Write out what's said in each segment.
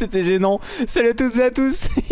C'était gênant. Salut à toutes et à tous.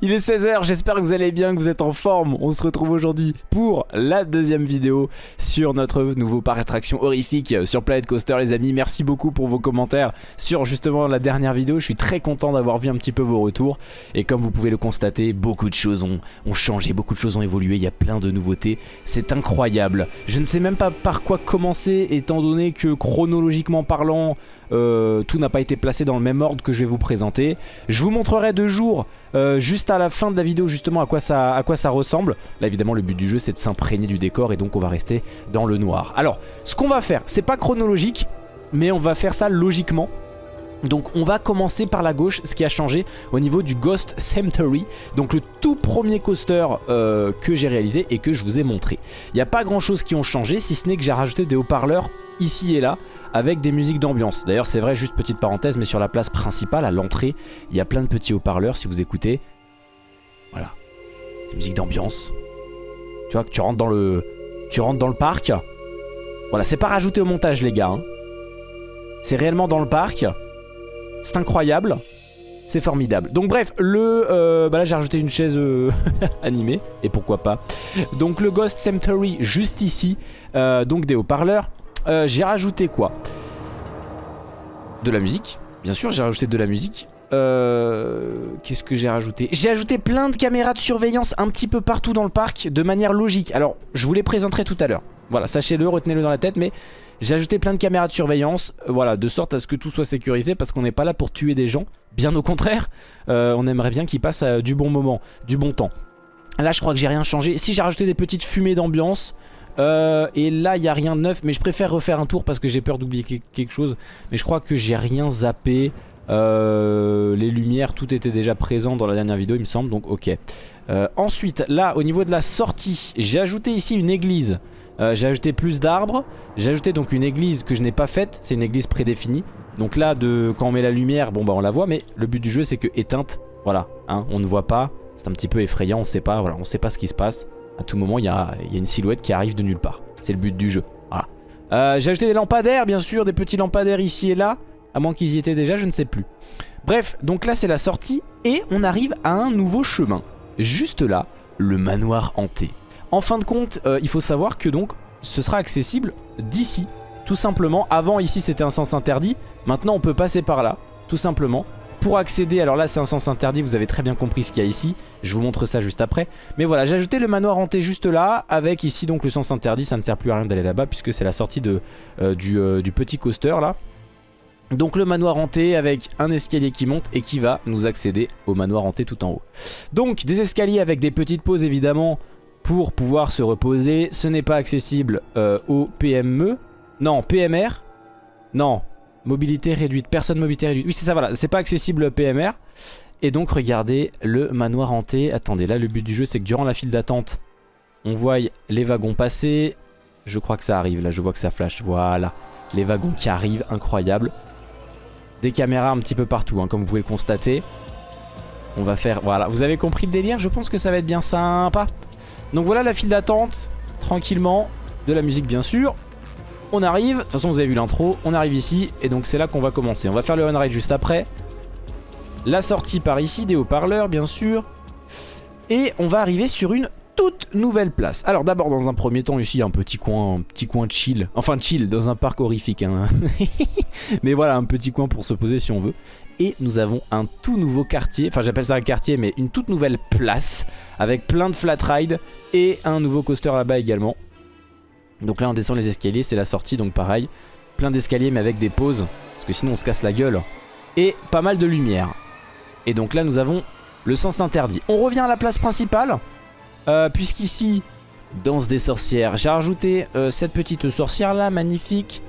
Il est 16h, j'espère que vous allez bien, que vous êtes en forme. On se retrouve aujourd'hui pour la deuxième vidéo sur notre nouveau parc d'attraction horrifique sur Planet Coaster les amis. Merci beaucoup pour vos commentaires sur justement la dernière vidéo. Je suis très content d'avoir vu un petit peu vos retours. Et comme vous pouvez le constater, beaucoup de choses ont, ont changé, beaucoup de choses ont évolué. Il y a plein de nouveautés. C'est incroyable. Je ne sais même pas par quoi commencer étant donné que chronologiquement parlant, euh, tout n'a pas été placé dans le même ordre que je vais vous présenter. Je vous montrerai de jour, euh, juste à la fin de la vidéo justement à quoi ça, ressemble. Là évidemment le but du jeu c'est de s'imprégner du décor et donc on va rester dans le noir. Alors ce qu'on va faire, c'est pas chronologique, mais on va faire ça logiquement. Donc on va commencer par la gauche, ce qui a changé au niveau du Ghost Cemetery, donc le tout premier coaster euh, que j'ai réalisé et que je vous ai montré. Il n'y a pas grand chose qui ont changé, si ce n'est que j'ai rajouté des haut-parleurs ici et là, avec des musiques d'ambiance. D'ailleurs c'est vrai, juste petite parenthèse, mais sur la place principale, à l'entrée, il y a plein de petits haut-parleurs si vous écoutez. Voilà, des musiques d'ambiance. Tu vois que tu rentres dans le, tu rentres dans le parc. Voilà, c'est pas rajouté au montage les gars. hein. C'est réellement dans le parc. C'est incroyable. C'est formidable. Donc bref, le... euh, bah là j'ai rajouté une chaise euh, animée. Et pourquoi pas. Donc le Ghost Cemetery juste ici. euh, donc des haut-parleurs. Euh, j'ai rajouté quoi? De la musique. Bien sûr j'ai rajouté de la musique. Euh, Qu'est-ce que j'ai rajouté? J'ai ajouté plein de caméras de surveillance un petit peu partout dans le parc de manière logique. Alors je vous les présenterai tout à l'heure. Voilà, sachez-le, retenez-le dans la tête, mais j'ai ajouté plein de caméras de surveillance, euh, voilà, de sorte à ce que tout soit sécurisé parce qu'on n'est pas là pour tuer des gens. Bien au contraire, euh, on aimerait bien qu'ils passent du bon moment, du bon temps. Là, je crois que j'ai rien changé. Si j'ai rajouté des petites fumées d'ambiance. Euh, et là, il n'y a rien de neuf, mais je préfère refaire un tour parce que j'ai peur d'oublier que- quelque chose. Mais je crois que j'ai rien zappé. Euh, les lumières, tout était déjà présent dans la dernière vidéo, il me semble, donc ok. Euh, ensuite, là, au niveau de la sortie, j'ai ajouté ici une église. J'ai ajouté plus d'arbres. J'ai ajouté donc une église que je n'ai pas faite. C'est une église prédéfinie. Donc là, de, quand on met la lumière, bon bah on la voit. Mais le but du jeu, c'est que éteinte, voilà, hein, on ne voit pas. C'est un petit peu effrayant, on sait pas, on sait pas ce qui se passe. À tout moment, il y a, une silhouette qui arrive de nulle part. C'est le but du jeu. Voilà. Euh, j'ai ajouté des lampadaires, bien sûr, des petits lampadaires ici et là. À moins qu'ils y étaient déjà, je ne sais plus. Bref, donc là c'est la sortie et on arrive à un nouveau chemin. Juste là, le manoir hanté. En fin de compte, euh, il faut savoir que donc ce sera accessible d'ici. Tout simplement, avant ici c'était un sens interdit, maintenant on peut passer par là, tout simplement. Pour accéder, alors là c'est un sens interdit, vous avez très bien compris ce qu'il y a ici, je vous montre ça juste après. Mais voilà, j'ai ajouté le manoir hanté juste là, avec ici donc le sens interdit, ça ne sert plus à rien d'aller là-bas puisque c'est la sortie euh, du, euh, du petit coaster là. Donc le manoir hanté avec un escalier qui monte et qui va nous accéder au manoir hanté tout en haut. Donc des escaliers avec des petites pauses évidemment pour pouvoir se reposer. Ce n'est pas accessible euh, au PME. Non, PMR. Non, mobilité réduite. Personne mobilité réduite. Oui c'est ça voilà, c'est pas accessible au PMR. Et donc regardez le manoir hanté. Attendez, là le but du jeu c'est que durant la file d'attente, on voit les wagons passer. Je crois que ça arrive, là je vois que ça flash. Voilà, les wagons qui arrivent, incroyable. Des caméras un petit peu partout, hein, comme vous pouvez le constater. On va faire... Voilà, vous avez compris le délire? Je pense que ça va être bien sympa. Donc voilà la file d'attente, tranquillement. De la musique bien sûr. On arrive, de toute façon vous avez vu l'intro, on arrive ici. Et donc c'est là qu'on va commencer. On va faire le on-ride juste après. La sortie par ici, des haut-parleurs bien sûr. Et on va arriver sur une toute nouvelle place. Alors d'abord dans un premier temps ici un petit coin, un petit coin chill. Enfin chill dans un parc horrifique. hein. mais voilà un petit coin pour se poser si on veut. Et nous avons un tout nouveau quartier, enfin j'appelle ça un quartier mais une toute nouvelle place avec plein de flat rides et un nouveau coaster là-bas également. Donc là on descend les escaliers, c'est la sortie donc pareil. Plein d'escaliers mais avec des pauses parce que sinon on se casse la gueule. Et pas mal de lumière. Et donc là nous avons le sens interdit. On revient à la place principale. Euh, Puisqu'ici, danse des sorcières. J'ai rajouté euh, cette petite sorcière là, magnifique.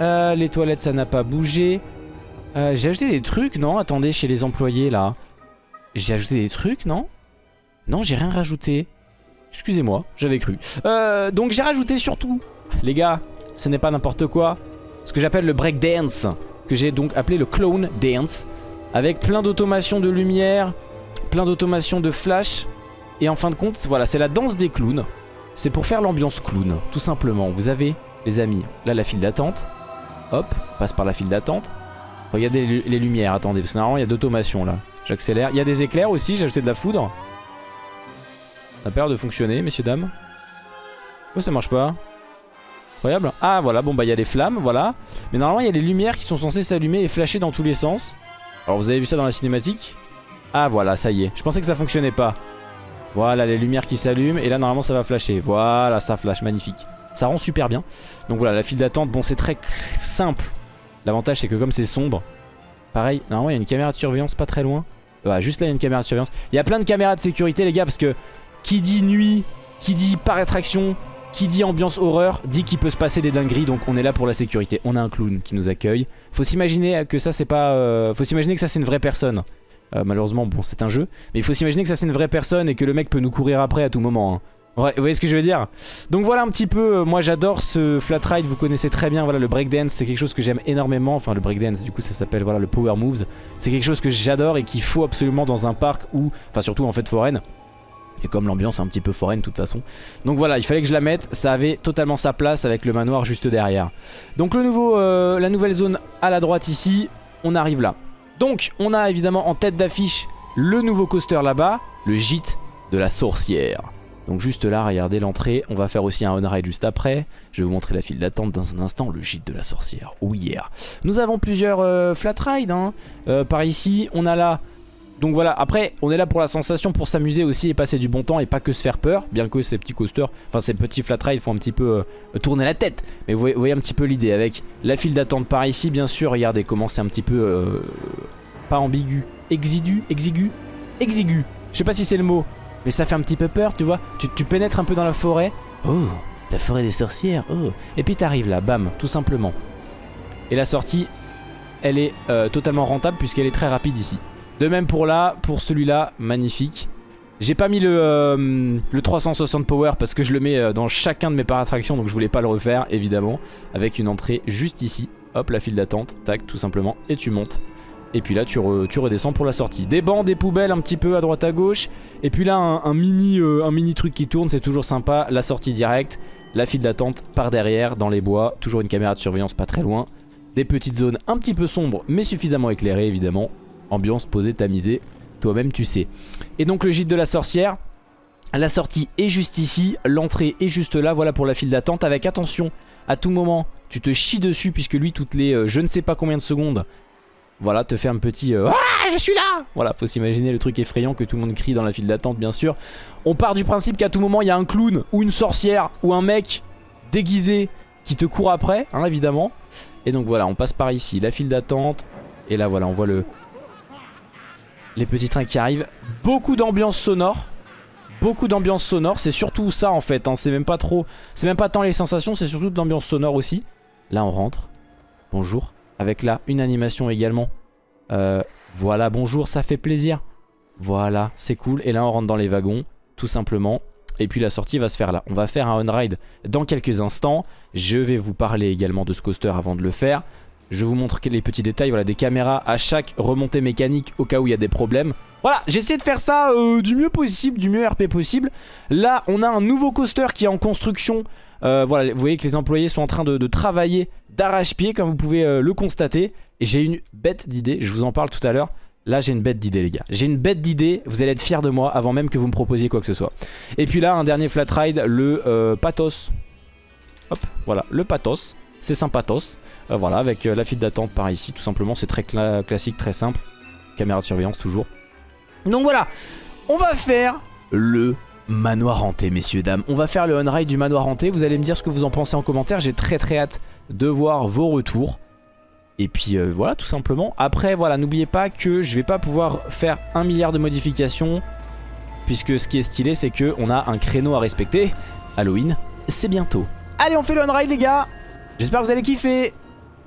Euh, les toilettes, ça n'a pas bougé. J'ai ajouté des trucs, non? Attendez, chez les employés là. J'ai ajouté des trucs, non? Non, j'ai rien rajouté. Excusez-moi, j'avais cru. Euh, donc j'ai rajouté surtout, les gars, ce n'est pas n'importe quoi. Ce que j'appelle le break dance, que j'ai donc appelé le clone dance. Avec plein d'automations de lumière, plein d'automations de flash. Et en fin de compte, voilà, c'est la danse des clowns. C'est pour faire l'ambiance clown, tout simplement. Vous avez, les amis, là la file d'attente. Hop, passe par la file d'attente. Regardez les, lumières, attendez, parce que normalement il y a d'automation là. J'accélère. Il y a des éclairs aussi, j'ai ajouté de la foudre. Ça a l'air de fonctionner, messieurs, dames. Oh, ça marche pas Incroyable. Ah, voilà, bon bah il y a les flammes, voilà. Mais normalement il y a les lumières qui sont censées s'allumer et flasher dans tous les sens. Alors vous avez vu ça dans la cinématique? Ah voilà, ça y est. Je pensais que ça fonctionnait pas. Voilà, les lumières qui s'allument et là normalement ça va flasher. Voilà, ça flash, magnifique. Ça rend super bien. Donc voilà, la file d'attente, bon c'est très simple. L'avantage c'est que comme c'est sombre, pareil, normalement il y a une caméra de surveillance pas très loin. Voilà, juste là il y a une caméra de surveillance. Il y a plein de caméras de sécurité les gars parce que qui dit nuit, qui dit par attraction, qui dit ambiance horreur, dit qu'il peut se passer des dingueries donc on est là pour la sécurité. On a un clown qui nous accueille. Faut s'imaginer que ça c'est pas... Euh, faut s'imaginer que ça c'est une vraie personne. Euh, malheureusement bon c'est un jeu. Mais il faut s'imaginer que ça c'est une vraie personne et que le mec peut nous courir après à tout moment. Hein. Ouais, vous voyez ce que je veux dire? Donc voilà un petit peu, euh, moi j'adore ce flat ride, vous connaissez très bien, voilà le breakdance c'est quelque chose que j'aime énormément, enfin le breakdance du coup ça s'appelle voilà le power moves, c'est quelque chose que j'adore et qu'il faut absolument dans un parc ou, enfin surtout en fait foraine, et comme l'ambiance est un petit peu foraine de toute façon. Donc voilà, il fallait que je la mette. Ça avait totalement sa place avec le manoir juste derrière. Donc le nouveau, euh, la nouvelle zone à la droite ici, on arrive là. Donc on a évidemment en tête d'affiche le nouveau coaster là-bas, le gîte de la sorcière. Donc juste là, regardez l'entrée. On va faire aussi un on-ride juste après. Je vais vous montrer la file d'attente dans un instant. Le gîte de la sorcière. Oh yeah. Nous avons plusieurs euh, flat rides. Hein. Euh, par ici, on a là donc voilà, après on est là pour la sensation, pour s'amuser aussi et passer du bon temps et pas que se faire peur, bien que ces petits coasters, enfin ces petits flat rides font un petit peu euh, tourner la tête. Mais vous voyez, un petit peu l'idée. Avec la file d'attente par ici, bien sûr, regardez comment c'est un petit peu, euh, pas ambigu, exigu, exigu, exigu, je sais pas si c'est le mot, mais ça fait un petit peu peur, tu vois, tu, tu pénètres un peu dans la forêt, oh, la forêt des sorcières, oh, et puis t'arrives là, bam, tout simplement. Et la sortie, elle est euh, totalement rentable puisqu'elle est très rapide ici. De même pour là, pour celui-là, magnifique. J'ai pas mis le, euh, le 360 power parce que je le mets euh, dans chacun de mes parattractions donc je voulais pas le refaire évidemment avec une entrée juste ici. Hop la file d'attente, tac tout simplement et tu montes. Et puis là tu, redescends pour la sortie. Des bancs, des poubelles un petit peu à droite à gauche. Et puis là un, mini, euh, un mini truc qui tourne c'est toujours sympa. La sortie directe, la file d'attente par derrière dans les bois. Toujours une caméra de surveillance pas très loin. Des petites zones un petit peu sombres mais suffisamment éclairées évidemment. Ambiance posée, tamisée, toi-même tu sais. Et donc le gîte de la sorcière, la sortie est juste ici, l'entrée est juste là, voilà pour la file d'attente. Avec attention, à tout moment, tu te chies dessus puisque lui, toutes les euh, je ne sais pas combien de secondes, voilà, te fait un petit euh, Ah, je suis là Voilà, faut s'imaginer le truc effrayant que tout le monde crie dans la file d'attente, bien sûr. On part du principe qu'à tout moment, il y a un clown ou une sorcière ou un mec déguisé qui te court après, hein, évidemment. Et donc voilà, on passe par ici, la file d'attente. Et là, voilà, on voit le, les petits trains qui arrivent. Beaucoup d'ambiance sonore. Beaucoup d'ambiance sonore. C'est surtout ça en fait. Hein. C'est même pas trop. C'est même pas tant les sensations, c'est surtout de l'ambiance sonore aussi. Là on rentre. Bonjour. Avec là une animation également. Euh, voilà, bonjour, ça fait plaisir. Voilà, c'est cool. Et là on rentre dans les wagons, tout simplement. Et puis la sortie va se faire là. On va faire un on-ride dans quelques instants. Je vais vous parler également de ce coaster avant de le faire. Je vous montre les petits détails, voilà, des caméras à chaque remontée mécanique au cas où il y a des problèmes. Voilà, j'ai essayé de faire ça euh, du mieux possible, du mieux RP possible. Là, on a un nouveau coaster qui est en construction. Euh, voilà, vous voyez que les employés sont en train de, travailler d'arrache-pied, comme vous pouvez euh, le constater. Et j'ai une bête d'idée, je vous en parle tout à l'heure. Là, j'ai une bête d'idée, les gars. J'ai une bête d'idée, vous allez être fiers de moi avant même que vous me proposiez quoi que ce soit. Et puis là, un dernier flat ride, le Pathos. Hop, voilà, le Pathos. C'est sympathos. Euh, voilà, avec euh, la file d'attente par ici, tout simplement. C'est très classique, très simple. Caméra de surveillance toujours. Donc voilà, on va faire le manoir hanté, messieurs, dames. On va faire le on-ride du manoir hanté. Vous allez me dire ce que vous en pensez en commentaire. J'ai très très hâte de voir vos retours. Et puis euh, voilà, tout simplement. Après, voilà, n'oubliez pas que je vais pas pouvoir faire un milliard de modifications. Puisque ce qui est stylé, c'est qu'on a un créneau à respecter. Halloween, c'est bientôt. Allez, on fait le on-ride, les gars J'espère que vous allez kiffer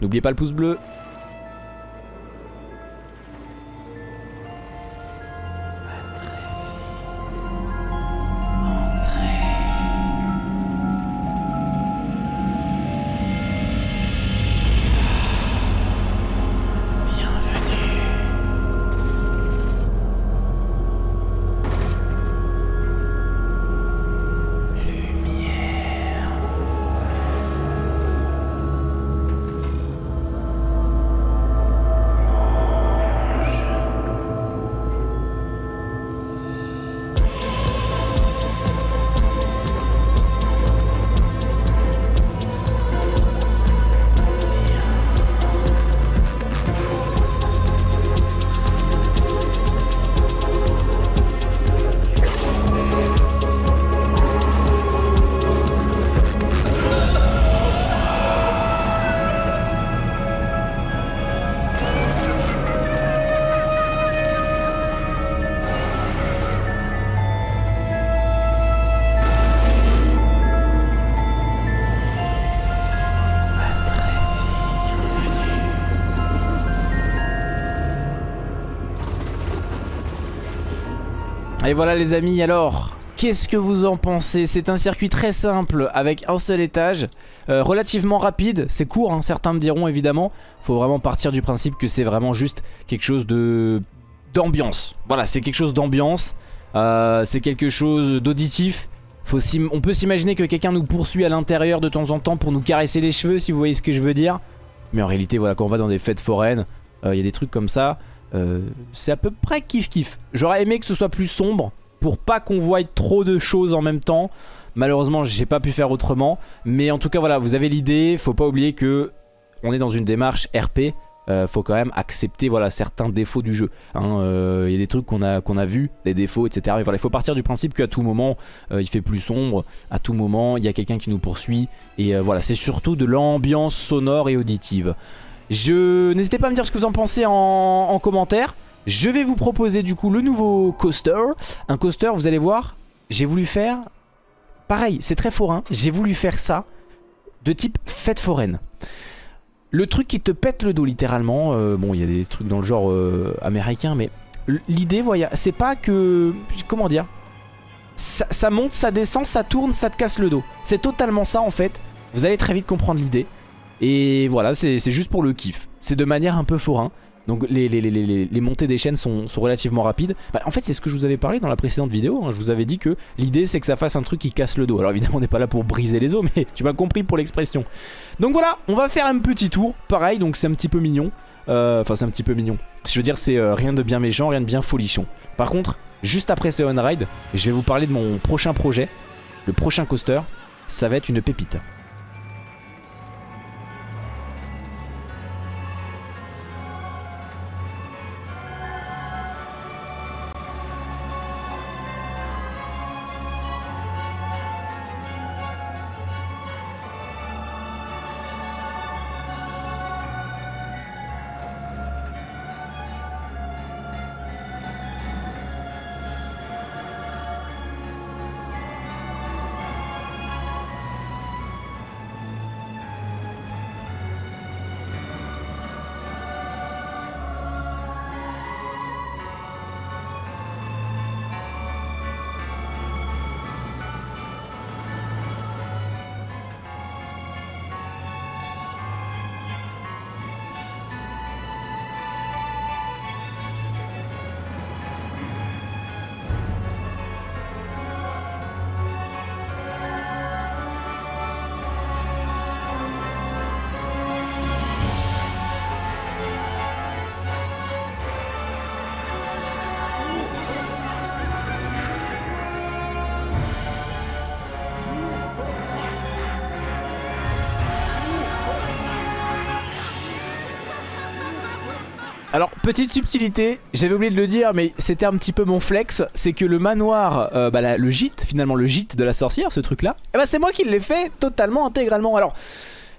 N'oubliez pas le pouce bleu Et voilà les amis, alors, qu'est-ce que vous en pensez? C'est un circuit très simple avec un seul étage, euh, relativement rapide, c'est court, hein, certains me diront évidemment. Faut vraiment partir du principe que c'est vraiment juste quelque chose de d'ambiance. Voilà, c'est quelque chose d'ambiance, euh, c'est quelque chose d'auditif. On peut s'imaginer que quelqu'un nous poursuit à l'intérieur de temps en temps pour nous caresser les cheveux, si vous voyez ce que je veux dire. Mais en réalité, voilà, quand on va dans des fêtes foraines, euh, il y a des trucs comme ça. Euh, c'est à peu près kiff kiff. J'aurais aimé que ce soit plus sombre pour pas qu'on voie trop de choses en même temps. Malheureusement, j'ai pas pu faire autrement. Mais en tout cas, voilà, vous avez l'idée. Faut pas oublier que on est dans une démarche RP. Euh, faut quand même accepter voilà, certains défauts du jeu. Il hein. euh, y a des trucs qu'on a, qu'on a vus, des défauts, etc. Mais voilà, il faut partir du principe qu'à tout moment, il fait plus sombre. À tout moment, il y a quelqu'un qui nous poursuit. Et voilà, c'est surtout de l'ambiance sonore et auditive. Je N'hésitez pas à me dire ce que vous en pensez en, commentaire. Je vais vous proposer du coup le nouveau coaster. Un coaster, vous allez voir, j'ai voulu faire... Pareil, c'est très forain. J'ai voulu faire ça de type fête foraine. Le truc qui te pète le dos littéralement. Euh, bon, il y a des trucs dans le genre euh, américain, mais l'idée, c'est pas que... Comment dire ça monte, ça descend, ça tourne, ça te casse le dos. C'est totalement ça en fait. Vous allez très vite comprendre l'idée. Et voilà, c'est juste pour le kiff. C'est de manière un peu forain. Donc les, montées des chaînes sont, relativement rapides. Bah, en fait c'est ce que je vous avais parlé dans la précédente vidéo. Hein. Je vous avais dit que l'idée c'est que ça fasse un truc qui casse le dos. Alors évidemment on n'est pas là pour briser les os mais tu m'as compris pour l'expression. Donc voilà, on va faire un petit tour. Pareil, donc c'est un petit peu mignon. Euh, enfin c'est un petit peu mignon. Je veux dire c'est euh, rien de bien méchant, rien de bien folichon. Par contre, juste après ce on-ride, je vais vous parler de mon prochain projet. Le prochain coaster, ça va être une pépite. Petite subtilité, j'avais oublié de le dire, mais c'était un petit peu mon flex, c'est que le manoir, euh, bah, le gîte, finalement le gîte de la sorcière, ce truc-là, eh bah, c'est moi qui l'ai fait totalement, intégralement. Alors,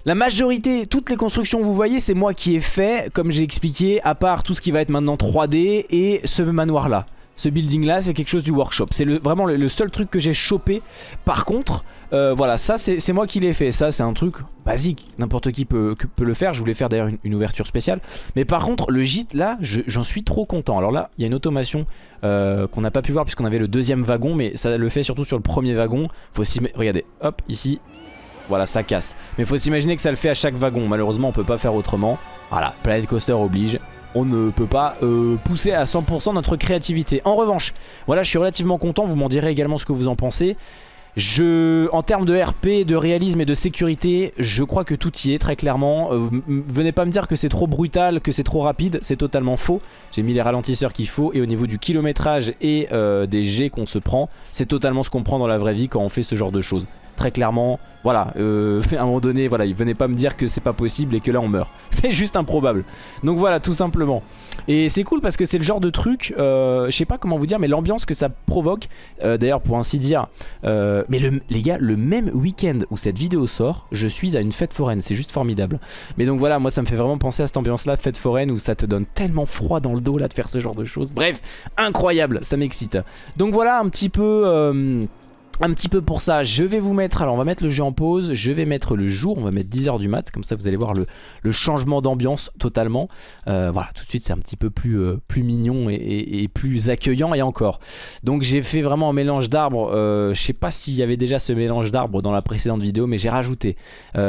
la majorité, toutes les constructions que vous voyez, c'est moi qui ai fait, comme j'ai expliqué, à part tout ce qui va être maintenant 3D et ce manoir-là. Ce building là c'est quelque chose du workshop. C'est vraiment le, seul truc que j'ai chopé. Par contre euh, voilà ça c'est moi qui l'ai fait. Ça c'est un truc basique. N'importe qui peut, le faire. Je voulais faire d'ailleurs une, ouverture spéciale. Mais par contre le gîte là j'en suis trop content. Alors là il y a une automation euh, qu'on n'a pas pu voir Puisqu'on avait le deuxième wagon Mais ça le fait surtout sur le premier wagon. Faut Regardez hop ici. Voilà ça casse. Mais faut s'imaginer que ça le fait à chaque wagon. Malheureusement on peut pas faire autrement. Voilà Planet Coaster oblige on ne peut pas euh, pousser à 100% notre créativité. En revanche, voilà, je suis relativement content, vous m'en direz également ce que vous en pensez. En termes de RP, de réalisme et de sécurité, je crois que tout y est très clairement. Euh, venez pas me dire que c'est trop brutal, que c'est trop rapide, c'est totalement faux. J'ai mis les ralentisseurs qu'il faut et au niveau du kilométrage et euh, des jets qu'on se prend, c'est totalement ce qu'on prend dans la vraie vie quand on fait ce genre de choses très clairement. Voilà, euh, à un moment donné, voilà, il venait pas me dire que c'est pas possible et que là on meurt. C'est juste improbable. Donc voilà, tout simplement. Et c'est cool parce que c'est le genre de truc, euh, je sais pas comment vous dire, mais l'ambiance que ça provoque, euh, d'ailleurs pour ainsi dire, euh, mais le, les gars, le même week-end où cette vidéo sort, je suis à une fête foraine, c'est juste formidable. Mais donc voilà, moi ça me fait vraiment penser à cette ambiance-là, fête foraine, où ça te donne tellement froid dans le dos là de faire ce genre de choses. Bref, incroyable, ça m'excite. Donc voilà un petit peu un petit peu pour ça, je vais vous mettre, alors on va mettre le jeu en pause, je vais mettre le jour, on va mettre 10h du mat, comme ça vous allez voir le, changement d'ambiance totalement. Euh, voilà, tout de suite c'est un petit peu plus, euh, mignon et, plus accueillant et encore. Donc j'ai fait vraiment un mélange d'arbres, euh, je sais pas s'il y avait déjà ce mélange d'arbres dans la précédente vidéo, mais j'ai rajouté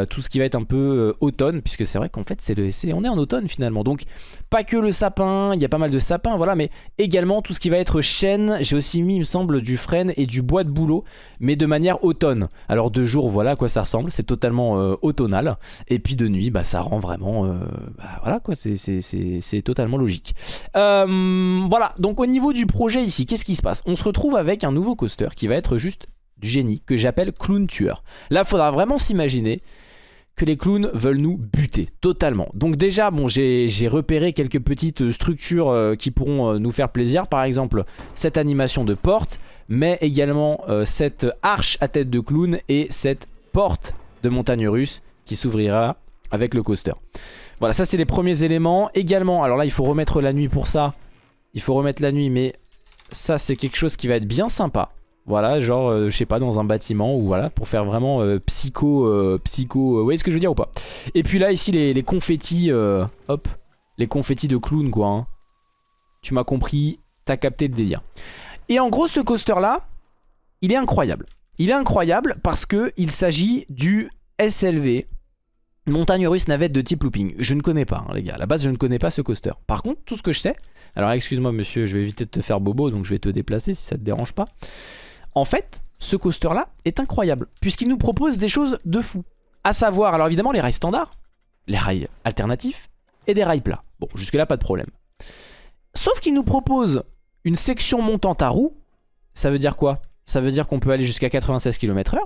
tout ce qui va être un peu automne, puisque c'est vrai qu'en fait c'est le, on est en automne finalement. Donc pas que le sapin, il y a pas mal de sapins, voilà, mais également tout ce qui va être chêne, j'ai aussi mis il me semble du frêne et du bois de bouleau mais de manière automne. Alors de jour, voilà à quoi ça ressemble, c'est totalement euh, automnal. Et puis de nuit, bah, ça rend vraiment... Euh, bah, voilà quoi, c'est totalement logique. Euh, voilà, donc au niveau du projet ici, qu'est-ce qui se passe? On se retrouve avec un nouveau coaster qui va être juste du génie, que j'appelle Clown Tueur. Là, faudra vraiment s'imaginer que les clowns veulent nous buter totalement. Donc déjà, bon, j'ai repéré quelques petites structures qui pourront nous faire plaisir. Par exemple, cette animation de porte, mais également euh, cette arche à tête de clown et cette porte de montagne russe qui s'ouvrira avec le coaster. Voilà, ça c'est les premiers éléments. Également, alors là il faut remettre la nuit pour ça. Il faut remettre la nuit, mais ça c'est quelque chose qui va être bien sympa. Voilà, genre, euh, je sais pas, dans un bâtiment ou voilà, pour faire vraiment euh, psycho, psycho, vous voyez ce que je veux dire ou pas? Et puis là, ici, les, confettis, hop, les confettis de clown, quoi. Hein. Tu m'as compris, t'as capté le délire. Et en gros, ce coaster-là, il est incroyable. Il est incroyable parce qu'il s'agit du SLV, montagne russe navette de type looping. Je ne connais pas, hein, les gars. À la base, je ne connais pas ce coaster. Par contre, tout ce que je sais... Alors, excuse-moi, monsieur, je vais éviter de te faire bobo, donc je vais te déplacer si ça te dérange pas. En fait, ce coaster-là est incroyable, puisqu'il nous propose des choses de fou. À savoir, alors évidemment, les rails standards, les rails alternatifs et des rails plats. Bon, jusque-là, pas de problème. Sauf qu'il nous propose une section montante à roue, ça veut dire quoi? Ça veut dire qu'on peut aller jusqu'à 96 km h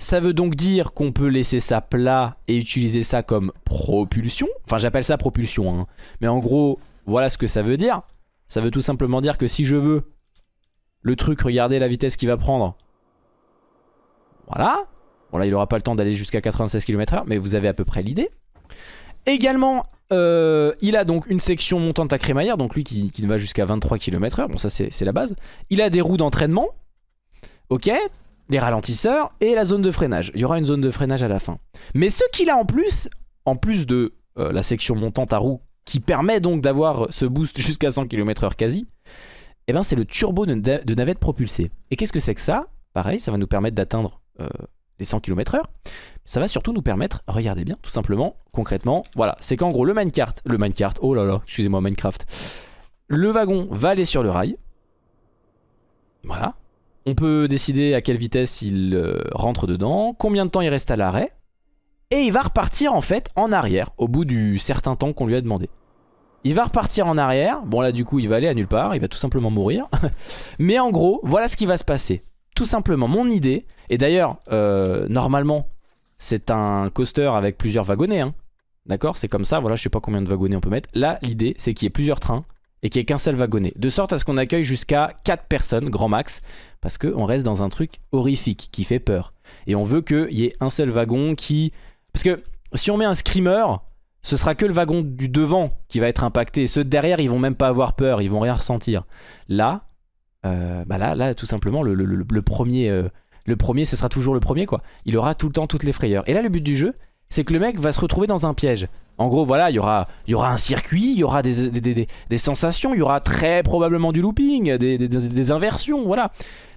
Ça veut donc dire qu'on peut laisser ça plat et utiliser ça comme propulsion. Enfin, j'appelle ça propulsion. Hein. Mais en gros, voilà ce que ça veut dire. Ça veut tout simplement dire que si je veux le truc, regardez la vitesse qu'il va prendre. Voilà. Bon là, il n'aura pas le temps d'aller jusqu'à 96 km h mais vous avez à peu près l'idée. Également, euh, il a donc une section montante à crémaillère, donc lui qui, va jusqu'à 23 km h bon ça c'est la base. Il a des roues d'entraînement, ok, les ralentisseurs et la zone de freinage. Il y aura une zone de freinage à la fin. Mais ce qu'il a en plus, en plus de euh, la section montante à roues, qui permet donc d'avoir ce boost jusqu'à 100 km h quasi, eh ben c'est le turbo de, navette propulsée. Et qu'est-ce que c'est que ça? Pareil, ça va nous permettre d'atteindre euh, les 100 km h ça va surtout nous permettre, regardez bien, tout simplement, concrètement, voilà, c'est qu'en gros le minecart, le minecart, oh là là, excusez-moi Minecraft, le wagon va aller sur le rail, voilà, on peut décider à quelle vitesse il euh, rentre dedans, combien de temps il reste à l'arrêt, et il va repartir en fait en arrière, au bout du certain temps qu'on lui a demandé. Il va repartir en arrière, bon là du coup il va aller à nulle part, il va tout simplement mourir, mais en gros, voilà ce qui va se passer. Tout simplement, mon idée, et d'ailleurs, euh, normalement, c'est un coaster avec plusieurs wagonnets. Hein. D'accord? C'est comme ça, voilà, je sais pas combien de wagonnets on peut mettre. Là, l'idée, c'est qu'il y ait plusieurs trains et qu'il n'y ait qu'un seul wagonnet. De sorte à ce qu'on accueille jusqu'à 4 personnes, grand max, parce qu'on reste dans un truc horrifique qui fait peur. Et on veut qu'il y ait un seul wagon qui... Parce que si on met un screamer, ce sera que le wagon du devant qui va être impacté. Ceux derrière, ils vont même pas avoir peur, ils vont rien ressentir. Là, euh, bah là, là, tout simplement, le, premier... Euh, le premier, ce sera toujours le premier quoi. Il aura tout le temps toutes les frayeurs. Et là, le but du jeu, c'est que le mec va se retrouver dans un piège. En gros, voilà, il y aura, il y aura un circuit, il y aura des, des, sensations, il y aura très probablement du looping, des, inversions, voilà.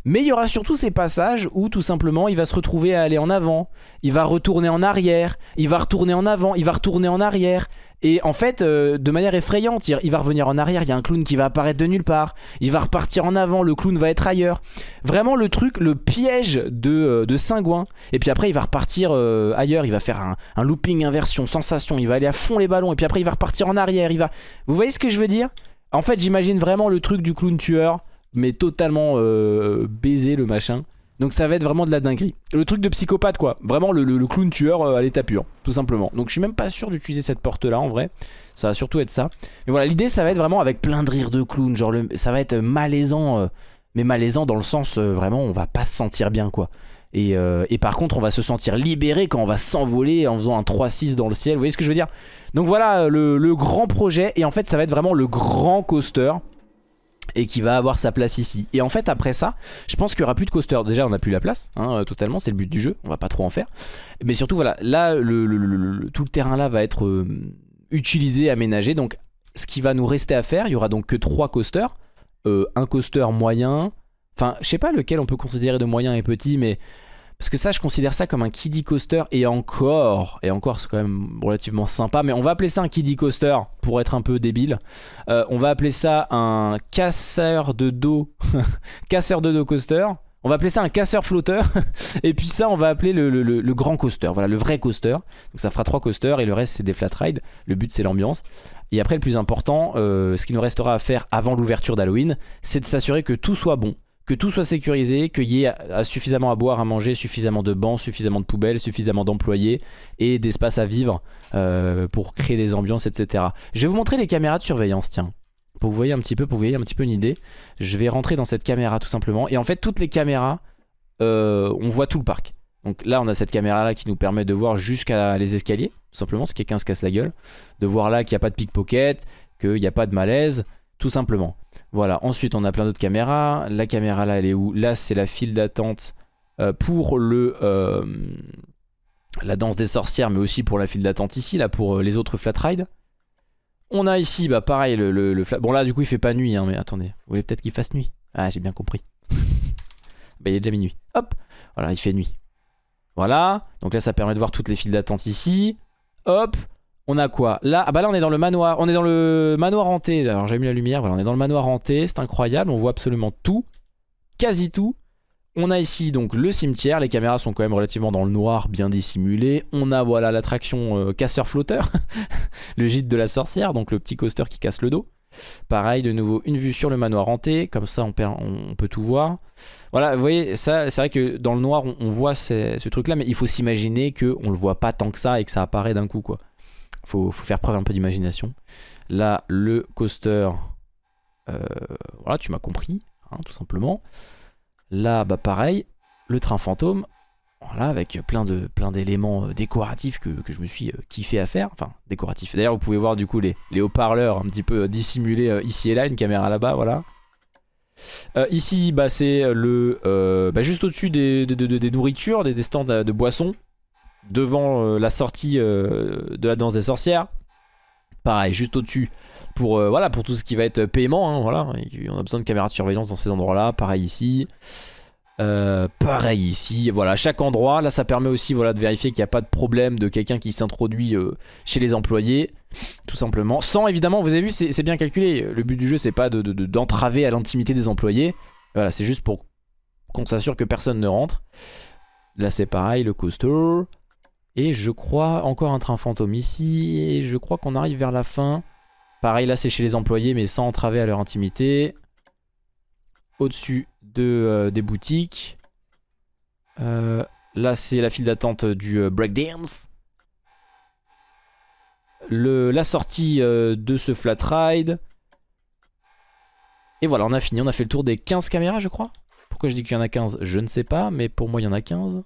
Mais il y aura surtout ces passages où tout simplement il va se retrouver à aller en avant, il va retourner en arrière, il va retourner en avant, il va retourner en arrière. Et en fait, euh, de manière effrayante, il va revenir en arrière, il y a un clown qui va apparaître de nulle part. Il va repartir en avant, le clown va être ailleurs. Vraiment le truc, le piège de, euh, de. Et puis après, il va repartir euh, ailleurs, il va faire un, un, looping, inversion, sensation. Il va aller à fond les ballons, et puis après, il va repartir en arrière. Il va... Vous voyez ce que je veux dire? En fait, j'imagine vraiment le truc du clown tueur, mais totalement baisé le machin. Donc ça va être vraiment de la dinguerie. Le truc de psychopathe quoi. Vraiment le, clown tueur euh, à l'état pur. Tout simplement. Donc je suis même pas sûr d'utiliser cette porte là en vrai. Ça va surtout être ça. Mais voilà l'idée ça va être vraiment avec plein de rires de clown. Genre ça va être malaisant. Euh, mais malaisant dans le sens euh, vraiment on va pas se sentir bien quoi. Et, par contre on va se sentir libéré quand on va s'envoler en faisant un 3-6 dans le ciel. Vous voyez ce que je veux dire? Donc voilà le, le grand projet. Et en fait ça va être vraiment le grand coaster et qui va avoir sa place ici. Et en fait après ça, je pense qu'il y aura plus de coaster. Déjà on n'a plus la place, hein, totalement, c'est le but du jeu, on va pas trop en faire. Mais surtout voilà, là tout le terrain là va être euh, utilisé, aménagé. Donc ce qui va nous rester à faire, il y aura donc que trois coasters. Euh, un coaster moyen, enfin je sais pas lequel on peut considérer de moyen et petit, mais parce que ça, je considère ça comme un kiddie coaster et encore, et encore c'est quand même relativement sympa, mais on va appeler ça un kiddie coaster pour être un peu débile. Euh, on va appeler ça un casseur de dos, casseur de dos coaster. On va appeler ça un casseur flotteur. et puis ça, on va appeler le, grand coaster. Voilà, le vrai coaster. Donc ça fera trois coasters et le reste, c'est des flat rides. Le but, c'est l'ambiance. Et après, le plus important, euh, ce qui nous restera à faire avant l'ouverture d'Halloween, c'est de s'assurer que tout soit bon que tout soit sécurisé, qu'il y ait suffisamment à boire, à manger, suffisamment de bancs, suffisamment de poubelles, suffisamment d'employés et d'espace à vivre euh, pour créer des ambiances, etc. Je vais vous montrer les caméras de surveillance, tiens. Pour que vous voyez un petit peu, pour vous voyez un petit peu une idée. Je vais rentrer dans cette caméra tout simplement. Et en fait, toutes les caméras, euh, on voit tout le parc. Donc là, on a cette caméra là qui nous permet de voir jusqu'à les escaliers, tout simplement, si quelqu'un se casse la gueule. De voir là qu'il n'y a pas de pickpocket, qu'il n'y a pas de malaise, tout simplement. Voilà, ensuite on a plein d'autres caméras. La caméra là, elle est où? Là, c'est la file d'attente euh, pour le... Euh, la danse des sorcières, mais aussi pour la file d'attente ici, là, pour euh, les autres flat rides. On a ici, bah pareil, le, le, Bon là, du coup, il fait pas nuit, hein, mais attendez. Vous voulez peut-être qu'il fasse nuit? Ah, j'ai bien compris. bah, il est déjà minuit. Hop Voilà, il fait nuit. Voilà. Donc là, ça permet de voir toutes les files d'attente ici. Hop on a quoi Là, ah bah là on est dans le manoir. On est dans le manoir hanté. Alors j'ai mis la lumière. Voilà, on est dans le manoir hanté. C'est incroyable. On voit absolument tout. Quasi tout. On a ici donc le cimetière. Les caméras sont quand même relativement dans le noir, bien dissimulées. On a voilà l'attraction euh, casseur-flotteur. le gîte de la sorcière. Donc le petit coaster qui casse le dos. Pareil, de nouveau, une vue sur le manoir hanté. Comme ça, on, peut tout voir. Voilà, vous voyez, c'est vrai que dans le noir, on, voit ce, truc-là. Mais il faut s'imaginer qu'on le voit pas tant que ça et que ça apparaît d'un coup, quoi. Faut, faut faire preuve un peu d'imagination. Là, le coaster, euh, voilà, tu m'as compris, hein, tout simplement. Là, bah pareil, le train fantôme, voilà, avec plein de plein d'éléments euh, décoratifs que, je me suis euh, kiffé à faire. Enfin, décoratifs. D'ailleurs, vous pouvez voir du coup les, les haut-parleurs un petit peu dissimulés ici et là, une caméra là-bas, voilà. ici, bah, c'est le bah, juste au-dessus des, des, nourritures, des, stands de boissons devant euh, la sortie euh, de la danse des sorcières. Pareil, juste au-dessus pour, euh, voilà, pour tout ce qui va être paiement. Hein, voilà. on a besoin de caméras de surveillance dans ces endroits-là. Pareil ici. pareil ici, voilà, chaque endroit, là ça permet aussi voilà, de vérifier qu'il n'y a pas de problème de quelqu'un qui s'introduit chez les employés, tout simplement. Sans évidemment, vous avez vu, c'est bien calculé, le but du jeu c'est pas d'entraver de, à l'intimité des employés, voilà, c'est juste pour qu'on s'assure que personne ne rentre. Là c'est pareil, le coaster, et je crois encore un train fantôme ici. Et je crois qu'on arrive vers la fin. Pareil, là c'est chez les employés mais sans entraver à leur intimité. Au-dessus de, euh, des boutiques. Euh, là c'est la file d'attente du euh, breakdance. la sortie de ce flat ride. Et voilà, on a fini. On a fait le tour des 15 caméras, je crois. Pourquoi je dis qu'il y en a 15 Je ne sais pas, mais pour moi, il y en a 15.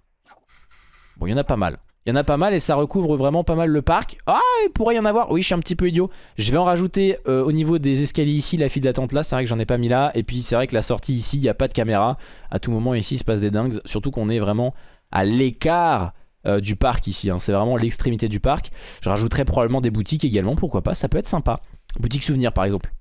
Bon, il y en a pas mal. Il y en a pas mal et ça recouvre vraiment pas mal le parc. Ah, il pourrait y en avoir. Oui, je suis un petit peu idiot. Je vais en rajouter euh, au niveau des escaliers ici, la file d'attente là. C'est vrai que j'en ai pas mis là. Et puis c'est vrai que la sortie ici, il n'y a pas de caméra. À tout moment ici, il se passe des dingues. Surtout qu'on est vraiment à l'écart euh, du parc ici. Hein. C'est vraiment l'extrémité du parc. Je rajouterai probablement des boutiques également. Pourquoi pas? Ça peut être sympa. Boutique souvenir par exemple.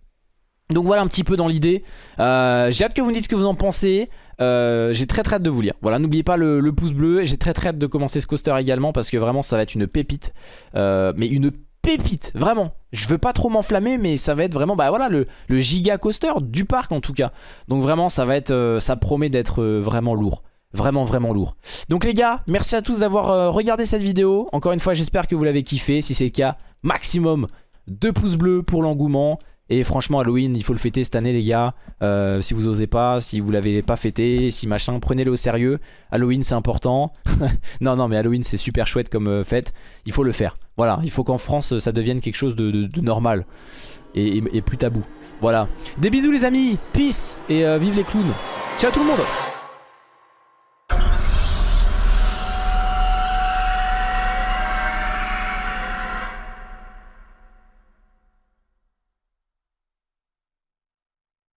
Donc voilà un petit peu dans l'idée. Euh, j'ai hâte que vous me dites ce que vous en pensez. Euh, j'ai très très hâte de vous lire. Voilà, n'oubliez pas le, pouce bleu. J'ai très très hâte de commencer ce coaster également parce que vraiment ça va être une pépite. Euh, mais une pépite, vraiment. Je veux pas trop m'enflammer, mais ça va être vraiment bah voilà le, giga coaster du parc en tout cas. Donc vraiment ça va être, ça promet d'être vraiment lourd. Vraiment vraiment lourd. Donc les gars, merci à tous d'avoir regardé cette vidéo. Encore une fois, j'espère que vous l'avez kiffé. Si c'est le cas, maximum 2 pouces bleus pour l'engouement. Et franchement Halloween il faut le fêter cette année les gars. Euh, Si vous osez pas, si vous l'avez pas fêté, si machin Prenez-le au sérieux. Halloween c'est important. Non non mais Halloween c'est super chouette comme euh, fête. Il faut le faire. Voilà. Il faut qu'en France ça devienne quelque chose de, normal. Et, plus tabou. Voilà. Des bisous les amis. Peace. Et euh, vive les clowns. Ciao tout le monde